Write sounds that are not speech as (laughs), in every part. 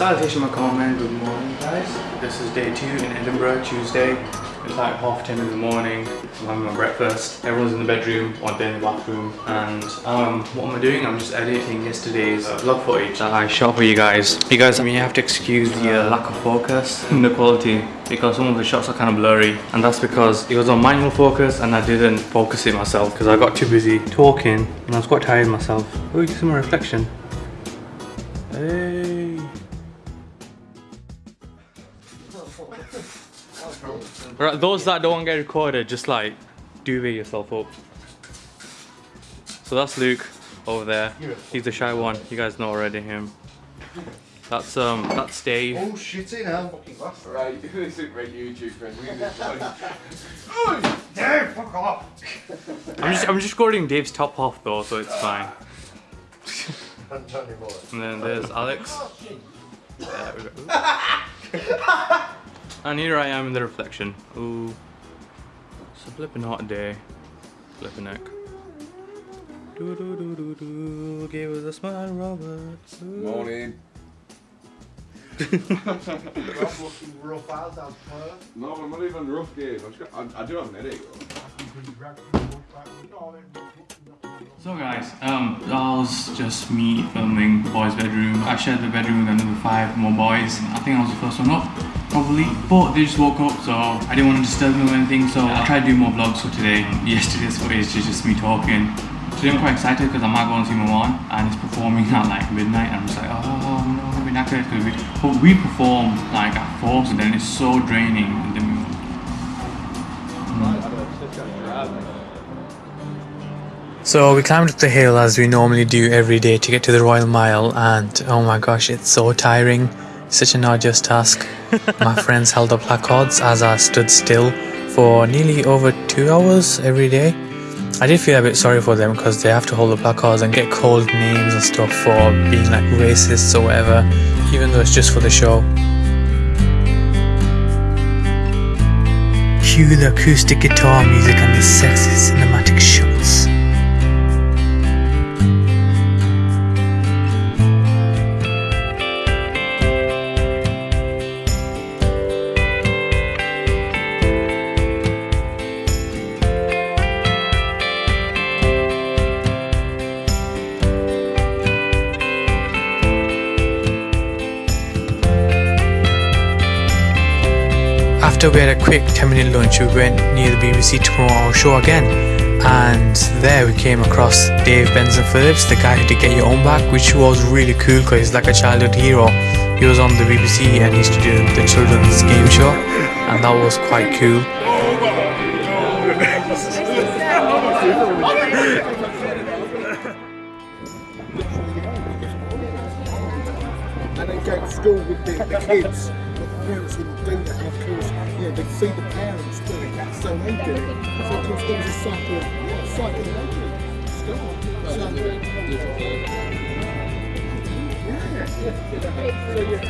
Salutation comment, good morning guys. This is day two in Edinburgh, Tuesday. It's like half ten in the morning. I'm having my breakfast. Everyone's in the bedroom or they're in the bathroom. And um, what am I doing? I'm just editing yesterday's uh, vlog footage that I shot for you guys. You guys, I mean, you have to excuse the uh, lack of focus in (laughs) the quality because some of the shots are kind of blurry. And that's because it was on manual focus and I didn't focus it myself because I got too busy talking and I was quite tired myself. Oh, you can see my reflection. Hey. Right, those that don't get recorded, just like duvet yourself up. So that's Luke over there. He's the shy one. You guys know already him. That's um that's Dave. Oh shit it now. Right, (laughs) this is great YouTube friend. (laughs) Dave, fuck off. I'm just I'm just recording Dave's top half though, so it's fine. And And then there's Alex. There we go. (laughs) and here I am in the reflection. Ooh. It's a flipping hot day. Flipping neck. Do do do do do. Give us a smile, Robert. Ooh. Morning. Rough (laughs) looking rough out out there. No, I'm not even rough, Dave. I've just got, I, I do have an headache though. So guys, um, that was just me filming the boys' bedroom. I shared the bedroom with another five more boys. I think I was the first one up, probably. But they just woke up, so I didn't want to disturb them or anything. So I tried to do more vlogs for today. (laughs) Yesterday's footage is just me talking. Today I'm quite excited because I might go and see mom and it's performing (laughs) at like midnight and I'm just like, oh no, be knackered because we, but we perform like at four, so then it's so draining. And then So we climbed up the hill as we normally do every day to get to the Royal Mile and oh my gosh it's so tiring, such an arduous task. my (laughs) friends held up placards as I stood still for nearly over two hours every day. I did feel a bit sorry for them because they have to hold the placards and get called names and stuff for being like racists or whatever, even though it's just for the show. Cue the acoustic guitar music and the sexy cinematic shots. After we had a quick 10 minute lunch, we went near the BBC to promote our show again. And there we came across Dave Benson Phillips, the guy who did Get Your Own Back, which was really cool because he's like a childhood hero. He was on the BBC and he used to do the children's game show, and that was quite cool. And they go to school with the, the kids. The parents wouldn't do that. And of course, you know, they see the parents do it, so they do it. So of course there was a cycle, cycle of school. So, yeah. So yeah.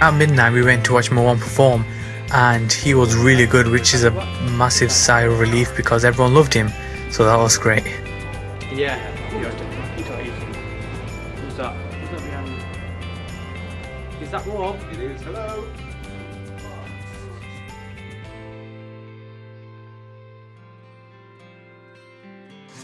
At midnight, we went to watch Moan perform, and he was really good, which is a massive sigh of relief because everyone loved him. So that was great. Yeah. Is that Rob? It is. Hello.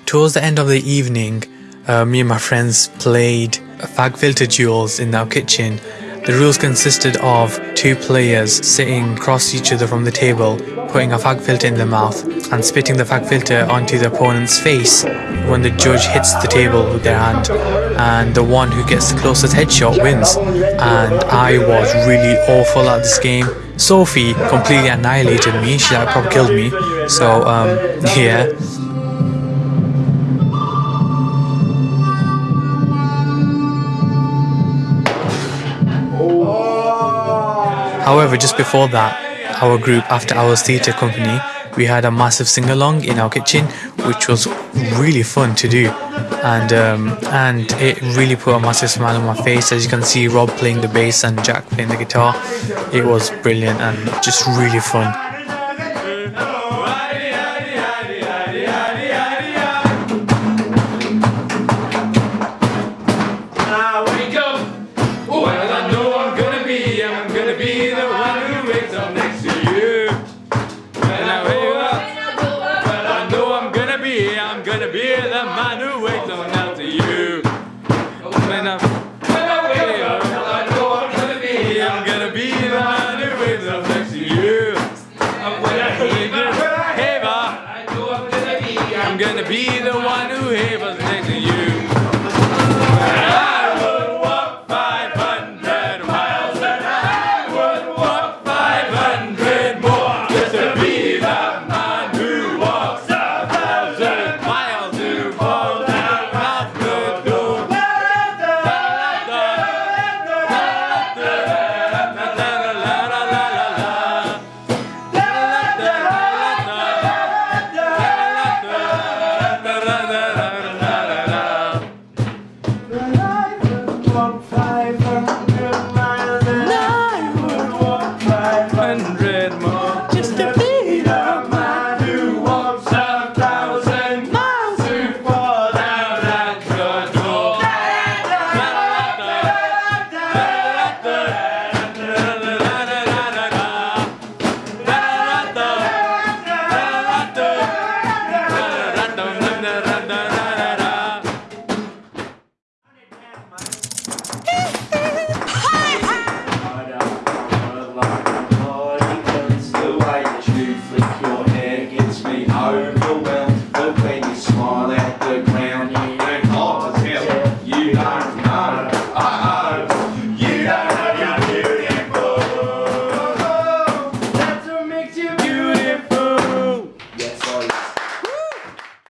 Towards the end of the evening, uh, me and my friends played fag filter duels in our kitchen. The rules consisted of two players sitting across each other from the table, putting a fag filter in their mouth and spitting the fag filter onto the opponent's face when the judge hits the table with their hand. And the one who gets the closest headshot wins. And I was really awful at this game. Sophie completely annihilated me. She like probably killed me. So um, yeah. However, just before that, our group, After Hours Theatre Company, we had a massive sing along in our kitchen, which was really fun to do, and um, and it really put a massive smile on my face. As you can see, Rob playing the bass and Jack playing the guitar. It was brilliant and just really fun. the man who waits on you. When I wake up, I know I'm gonna be. I'm gonna be the who you. When I I know I'm gonna be. I'm gonna be the one who heaves next head, mom.